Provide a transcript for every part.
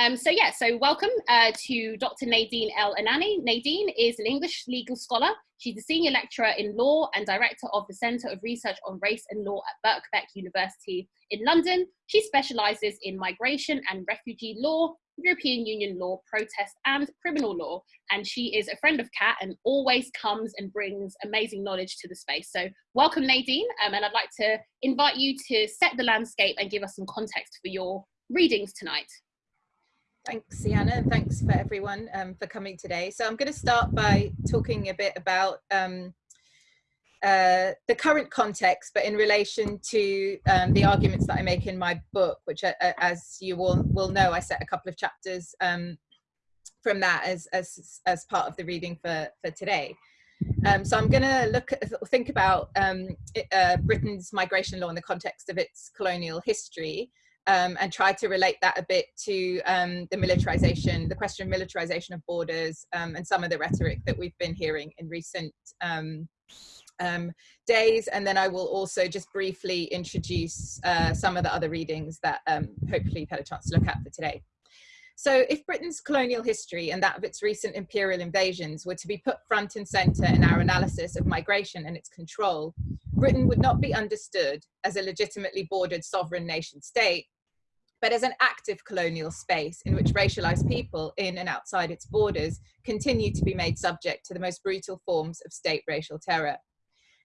Um, so yeah, so welcome uh, to Dr. Nadine El-Enany. Nadine is an English legal scholar. She's a senior lecturer in law and director of the Centre of Research on Race and Law at Birkbeck University in London. She specialises in migration and refugee law, European Union law, protest and criminal law. And she is a friend of Kat and always comes and brings amazing knowledge to the space. So welcome Nadine, um, and I'd like to invite you to set the landscape and give us some context for your readings tonight. Thanks, Sienna, and thanks for everyone um, for coming today. So I'm going to start by talking a bit about um, uh, the current context, but in relation to um, the arguments that I make in my book, which, uh, uh as you all will know, I set a couple of chapters um, from that as, as, as part of the reading for, for today. Um, so I'm going to look at, think about um, uh, Britain's migration law in the context of its colonial history, um, and try to relate that a bit to um, the militarization, the question of militarization of borders um, and some of the rhetoric that we've been hearing in recent um, um, days. And then I will also just briefly introduce uh, some of the other readings that um, hopefully you've had a chance to look at for today. So if Britain's colonial history and that of its recent imperial invasions were to be put front and center in our analysis of migration and its control, Britain would not be understood as a legitimately bordered sovereign nation state, but as an active colonial space in which racialized people in and outside its borders continue to be made subject to the most brutal forms of state racial terror.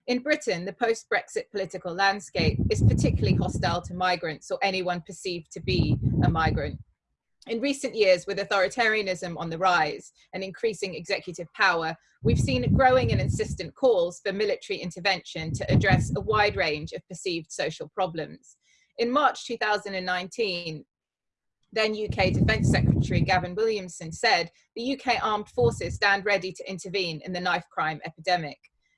In Britain, the post-Brexit political landscape is particularly hostile to migrants or anyone perceived to be a migrant. In recent years, with authoritarianism on the rise and increasing executive power, we've seen growing and insistent calls for military intervention to address a wide range of perceived social problems. In March 2019, then UK Defence Secretary Gavin Williamson said the UK armed forces stand ready to intervene in the knife crime epidemic.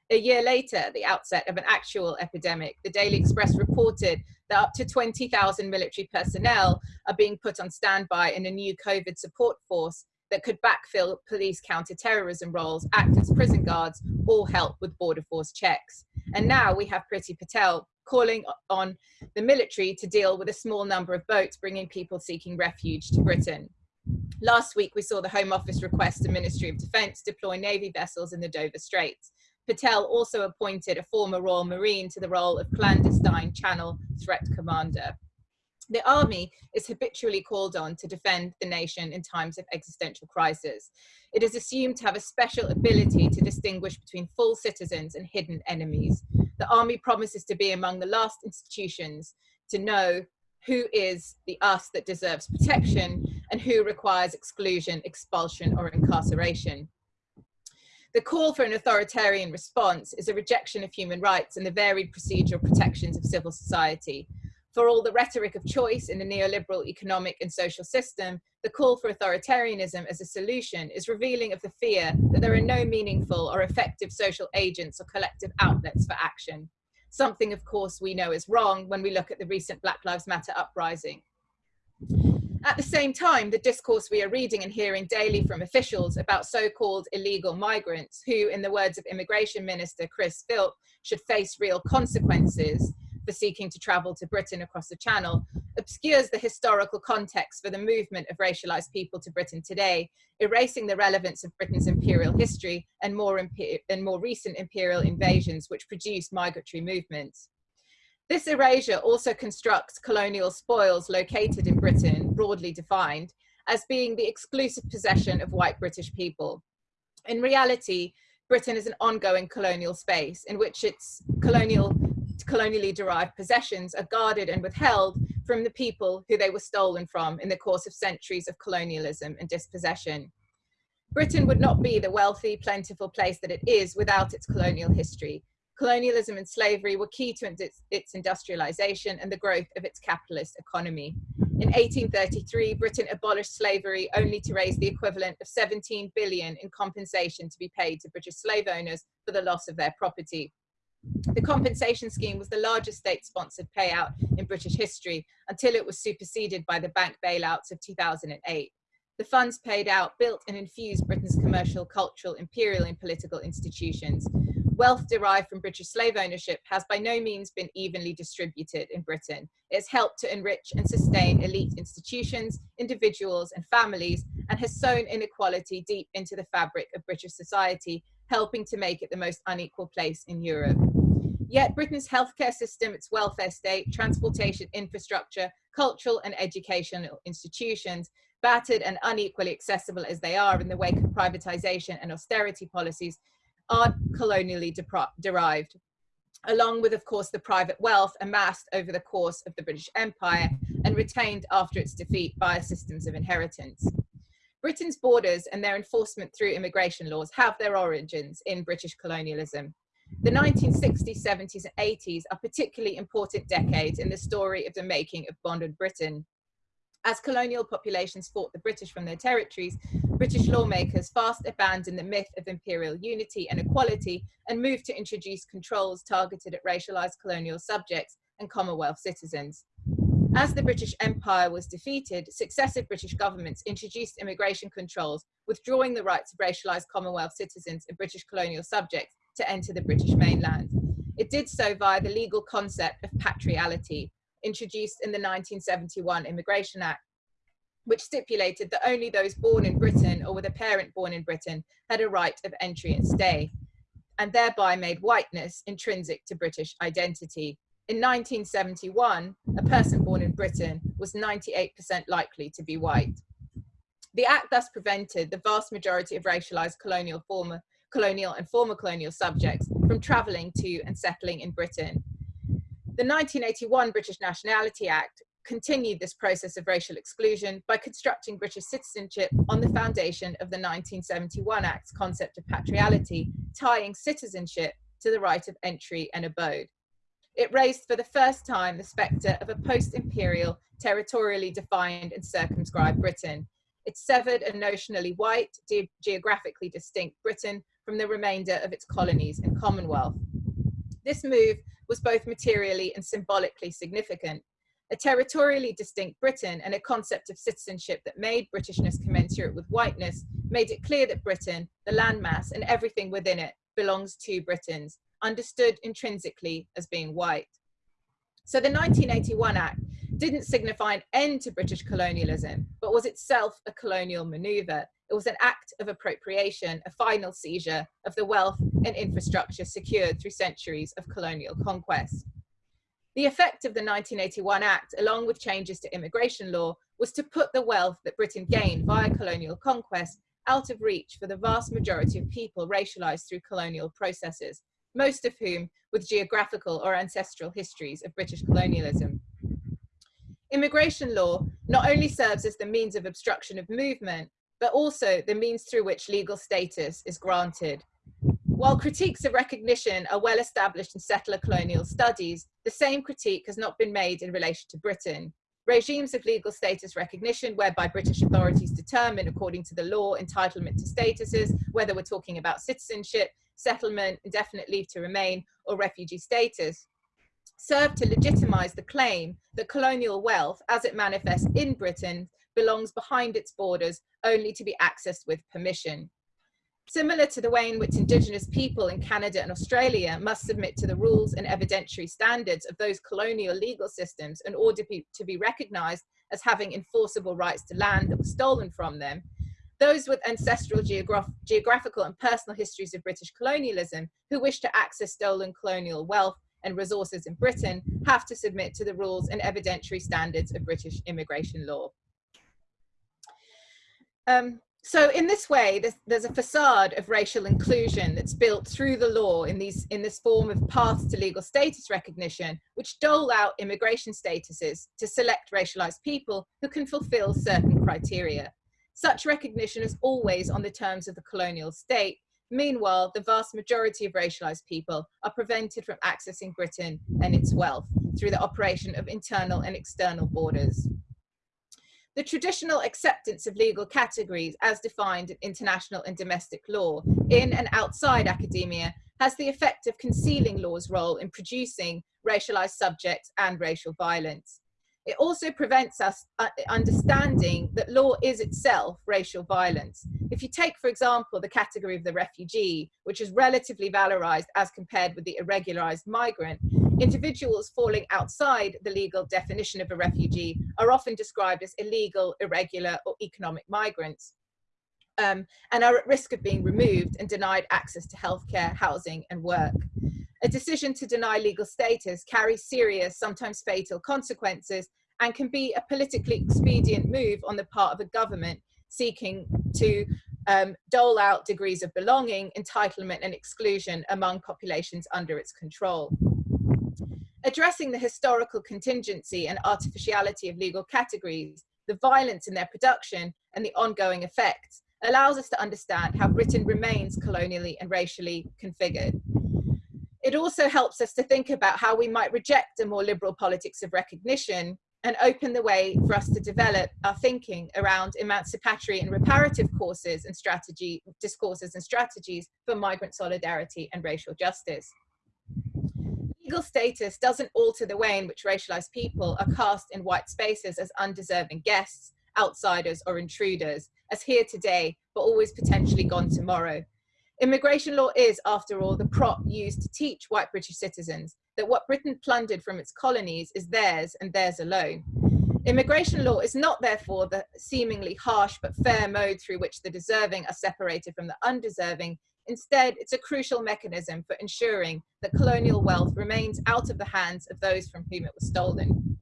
A year later, at the outset of an actual epidemic, the Daily Express reported that up to 20,000 military personnel are being put on standby in a new COVID support force that could backfill police counter-terrorism roles, act as prison guards, or help with border force checks. And now we have Priti Patel calling on the military to deal with a small number of boats bringing people seeking refuge to Britain. Last week, we saw the Home Office request the Ministry of Defence deploy Navy vessels in the Dover Straits. Patel also appointed a former Royal Marine to the role of clandestine channel threat commander. The army is habitually called on to defend the nation in times of existential crisis. It is assumed to have a special ability to distinguish between full citizens and hidden enemies. The army promises to be among the last institutions to know who is the us that deserves protection and who requires exclusion, expulsion, or incarceration. The call for an authoritarian response is a rejection of human rights and the varied procedural protections of civil society. For all the rhetoric of choice in the neoliberal economic and social system, the call for authoritarianism as a solution is revealing of the fear that there are no meaningful or effective social agents or collective outlets for action. Something, of course, we know is wrong when we look at the recent Black Lives Matter uprising. At the same time, the discourse we are reading and hearing daily from officials about so-called illegal migrants who, in the words of Immigration Minister Chris Philp, should face real consequences for seeking to travel to Britain across the Channel, obscures the historical context for the movement of racialized people to Britain today, erasing the relevance of Britain's imperial history and more, and more recent imperial invasions which produced migratory movements. This erasure also constructs colonial spoils located in Britain, broadly defined, as being the exclusive possession of white British people. In reality, Britain is an ongoing colonial space in which its colonial, colonially derived possessions are guarded and withheld from the people who they were stolen from in the course of centuries of colonialism and dispossession. Britain would not be the wealthy, plentiful place that it is without its colonial history, colonialism and slavery were key to its, its, industrialization and the growth of its capitalist economy. In 1833, Britain abolished slavery only to raise the equivalent of 17 billion in compensation to be paid to British slave owners for the loss of their property. The compensation scheme was the largest state-sponsored payout in British history until it was superseded by the bank bailouts of 2008. The funds paid out built and infused Britain's commercial, cultural, imperial and political institutions wealth derived from British slave ownership has by no means been evenly distributed in Britain. It's helped to enrich and sustain elite institutions, individuals and families, and has sown inequality deep into the fabric of British society, helping to make it the most unequal place in Europe. Yet Britain's healthcare system, its welfare state, transportation infrastructure, cultural and educational institutions, battered and unequally accessible as they are in the wake of privatization and austerity policies, are colonially derived, along with, of course, the private wealth amassed over the course of the British Empire and retained after its defeat via systems of inheritance. Britain's borders and their enforcement through immigration laws have their origins in British colonialism. The 1960s, 70s and 80s are particularly important decades in the story of the making of bonded Britain. As colonial populations fought the British from their territories, British lawmakers fast abandoned the myth of imperial unity and equality and moved to introduce controls targeted at racialized colonial subjects and Commonwealth citizens. As the British Empire was defeated, successive British governments introduced immigration controls, withdrawing the rights of racialized Commonwealth citizens and British colonial subjects to enter the British mainland. It did so via the legal concept of patriality, introduced in the 1971 Immigration Act, which stipulated that only those born in Britain or with a parent born in Britain had a right of entry and stay, and thereby made whiteness intrinsic to British identity. In 1971, a person born in Britain was 98% likely to be white. The Act thus prevented the vast majority of racialized colonial former colonial and former colonial subjects from travelling to and settling in Britain. The 1981 British Nationality Act continued this process of racial exclusion by constructing British citizenship on the foundation of the 1971 Act's concept of patriality, tying citizenship to the right of entry and abode. It raised for the first time the spectre of a post-imperial, territorially defined and circumscribed Britain. It severed a notionally white, ge geographically distinct Britain from the remainder of its colonies and Commonwealth. This move was both materially and symbolically significant. A territorially distinct Britain and a concept of citizenship that made Britishness commensurate with whiteness made it clear that Britain, the landmass and everything within it belongs to Britons, understood intrinsically as being white. So the 1981 Act didn't signify an end to British colonialism, but was itself a colonial maneuver it was an act of appropriation, a final seizure of the wealth and infrastructure secured through centuries of colonial conquest. The effect of the 1981 Act, along with changes to immigration law, was to put the wealth that Britain gained via colonial conquest out of reach for the vast majority of people racialized through colonial processes, most of whom with geographical or ancestral histories of British colonialism. Immigration law not only serves as the means of obstruction of movement, but also the means through which legal status is granted. While critiques of recognition are well established in settler colonial studies, the same critique has not been made in relation to Britain. Regimes of legal status recognition whereby British authorities determine according to the law entitlement to statuses, whether we're talking about citizenship, settlement, indefinite leave to remain, or refugee status, serve to legitimize the claim that colonial wealth, as it manifests in Britain, belongs behind its borders only to be accessed with permission. Similar to the way in which Indigenous people in Canada and Australia must submit to the rules and evidentiary standards of those colonial legal systems in order to be, recognized as having enforceable rights to land that was stolen from them, those with ancestral geograph geographical and personal histories of British colonialism who wish to access stolen colonial wealth and resources in Britain have to submit to the rules and evidentiary standards of British immigration law. Um, so in this way, there's, there's, a facade of racial inclusion that's built through the law in, these, in this form of paths to legal status recognition, which dole out immigration statuses to select racialized people who can fulfill certain criteria. Such recognition is always on the terms of the colonial state. Meanwhile, the vast majority of racialized people are prevented from accessing Britain and its wealth through the operation of internal and external borders. The traditional acceptance of legal categories as defined in international and domestic law in and outside academia has the effect of concealing law's role in producing racialized subjects and racial violence. It also prevents us uh, understanding that law is itself racial violence. If you take, for example, the category of the refugee, which is relatively valorized as compared with the irregularized migrant, individuals falling outside the legal definition of a refugee are often described as illegal, irregular, or economic migrants. Um, and are at risk of being removed and denied access to healthcare, housing, and work. A decision to deny legal status carries serious, sometimes fatal consequences and can be a politically expedient move on the part of a government seeking to um, dole out degrees of belonging, entitlement and exclusion among populations under its control. Addressing the historical contingency and artificiality of legal categories, the violence in their production and the ongoing effects allows us to understand how Britain remains colonially and racially configured. It also helps us to think about how we might reject a more liberal politics of recognition and open the way for us to develop our thinking around emancipatory and reparative courses and strategy discourses and strategies for migrant solidarity and racial justice. Legal status doesn't alter the way in which racialized people are cast in white spaces as undeserving guests, outsiders or intruders, as here today, but always potentially gone tomorrow. Immigration law is, after all, the prop used to teach white British citizens that what Britain plundered from its colonies is theirs and theirs alone. Immigration law is not therefore the seemingly harsh but fair mode through which the deserving are separated from the undeserving. Instead, it's a crucial mechanism for ensuring that colonial wealth remains out of the hands of those from whom it was stolen.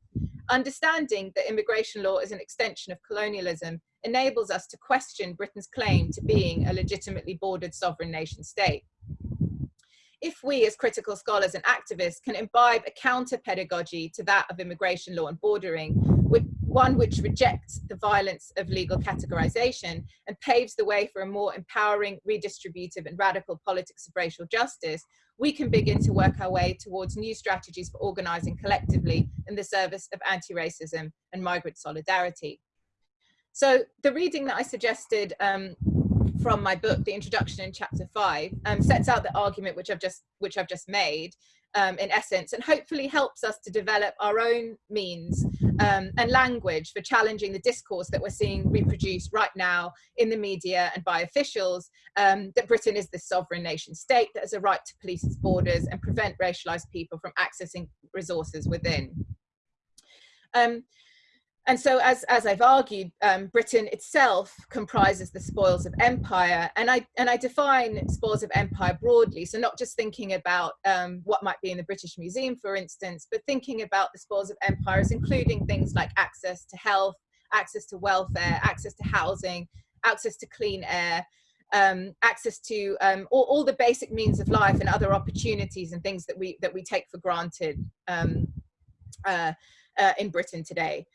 Understanding that immigration law is an extension of colonialism enables us to question Britain's claim to being a legitimately bordered sovereign nation state if we as critical scholars and activists can imbibe a counter pedagogy to that of immigration law and bordering, one which rejects the violence of legal categorization and paves the way for a more empowering, redistributive and radical politics of racial justice, we can begin to work our way towards new strategies for organizing collectively in the service of anti-racism and migrant solidarity. So the reading that I suggested um, from my book, the introduction in chapter five, um, sets out the argument which I've just which I've just made, um, in essence, and hopefully helps us to develop our own means um, and language for challenging the discourse that we're seeing reproduced right now in the media and by officials um, that Britain is this sovereign nation state that has a right to police its borders and prevent racialized people from accessing resources within. Um, and so, as, as I've argued, um, Britain itself comprises the spoils of empire. And I, and I define spoils of empire broadly. So, not just thinking about um, what might be in the British Museum, for instance, but thinking about the spoils of empire as including things like access to health, access to welfare, access to housing, access to clean air, um, access to um, all, all, the basic means of life and other opportunities and things that we, that we take for granted um, uh, uh, in Britain today.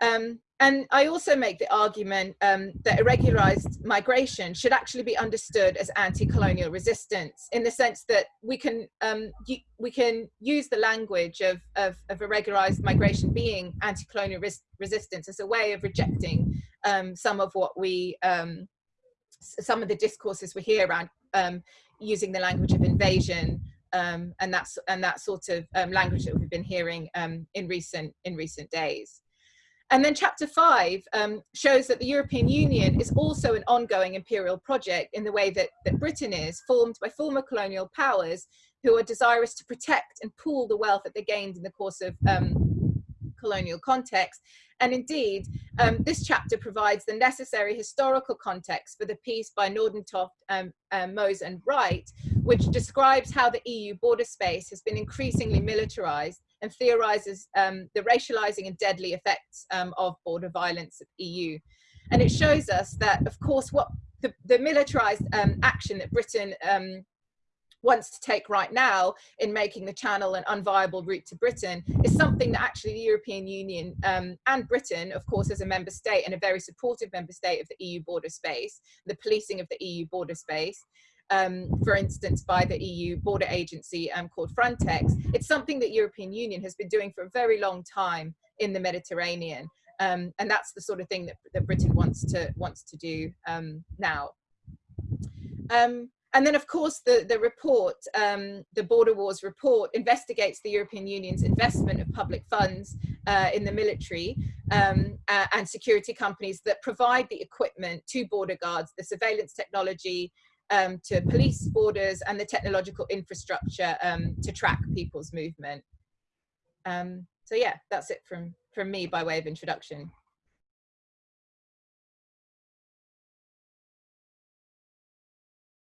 Um, and I also make the argument um, that irregularized migration should actually be understood as anti-colonial resistance in the sense that we can um, we can use the language of, of, of irregularized migration being anti-colonial res resistance as a way of rejecting um, some of what we um, some of the discourses we hear around um, using the language of invasion um, and that's and that sort of language that we've been hearing in recent in recent days. And then chapter five um, shows that the European Union is also an ongoing imperial project in the way that, that Britain is, formed by former colonial powers who are desirous to protect and pool the wealth that they gained in the course of um, colonial context. And indeed, um, this chapter provides the necessary historical context for the piece by Nordentoft, um, um, Mose and Wright, which describes how the EU border space has been increasingly militarized and theorizes um, the racializing and deadly effects um, of border violence at the EU. And it shows us that, of course, what the, the militarized um, action that Britain um, wants to take right now in making the channel an unviable route to Britain is something that actually the European Union um, and Britain, of course, as a member state and a very supportive member state of the EU border space, the policing of the EU border space, um, for instance, by the EU border agency um, called Frontex. It's something that European Union has been doing for a very long time in the Mediterranean. Um, and that's the sort of thing that, that Britain wants to, wants to do um, now. Um, and then of course the, the report, um, the Border Wars report investigates the European Union's investment of public funds uh, in the military um, uh, and security companies that provide the equipment to border guards, the surveillance technology, um, to police borders and the technological infrastructure um, to track people's movement. Um, so yeah, that's it from, from me by way of introduction.